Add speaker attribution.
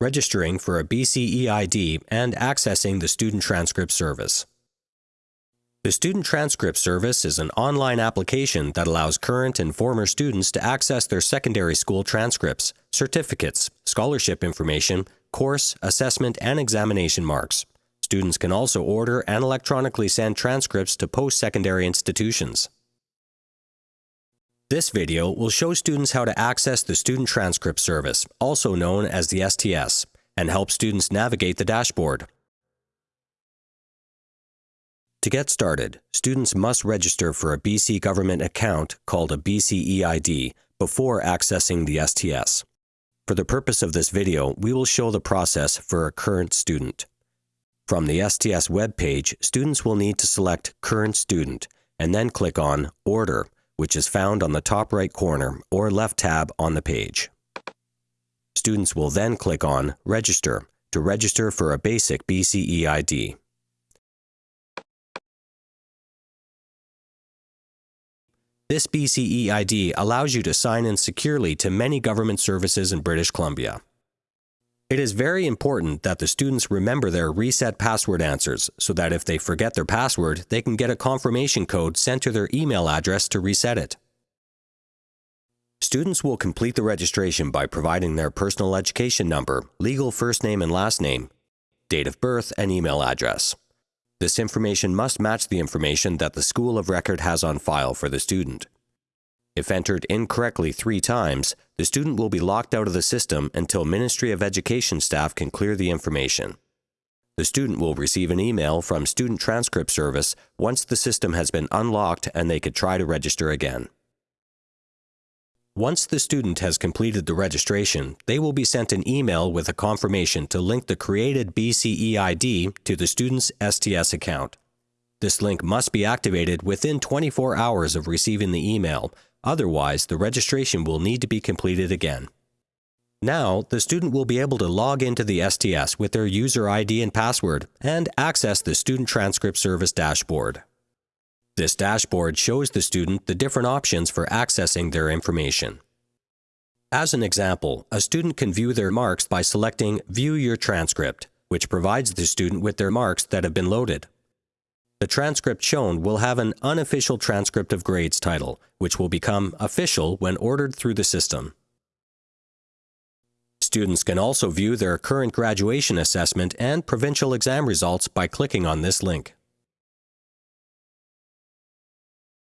Speaker 1: registering for a BCEID, and accessing the Student Transcript Service. The Student Transcript Service is an online application that allows current and former students to access their secondary school transcripts, certificates, scholarship information, course, assessment, and examination marks. Students can also order and electronically send transcripts to post-secondary institutions. This video will show students how to access the Student Transcript Service, also known as the STS, and help students navigate the dashboard. To get started, students must register for a BC government account called a BCEID before accessing the STS. For the purpose of this video, we will show the process for a current student. From the STS web page, students will need to select Current Student and then click on Order, which is found on the top right corner or left tab on the page. Students will then click on Register to register for a basic BCEID. This BCE ID allows you to sign in securely to many government services in British Columbia. It is very important that the students remember their reset password answers so that if they forget their password, they can get a confirmation code sent to their email address to reset it. Students will complete the registration by providing their personal education number, legal first name and last name, date of birth, and email address. This information must match the information that the school of record has on file for the student. If entered incorrectly three times, the student will be locked out of the system until Ministry of Education staff can clear the information. The student will receive an email from Student Transcript Service once the system has been unlocked and they could try to register again. Once the student has completed the registration, they will be sent an email with a confirmation to link the created BCEID to the student's STS account. This link must be activated within 24 hours of receiving the email, otherwise the registration will need to be completed again. Now, the student will be able to log into the STS with their user ID and password and access the Student Transcript Service dashboard. This dashboard shows the student the different options for accessing their information. As an example, a student can view their marks by selecting View Your Transcript, which provides the student with their marks that have been loaded. The transcript shown will have an Unofficial Transcript of Grades title, which will become official when ordered through the system. Students can also view their current graduation assessment and provincial exam results by clicking on this link.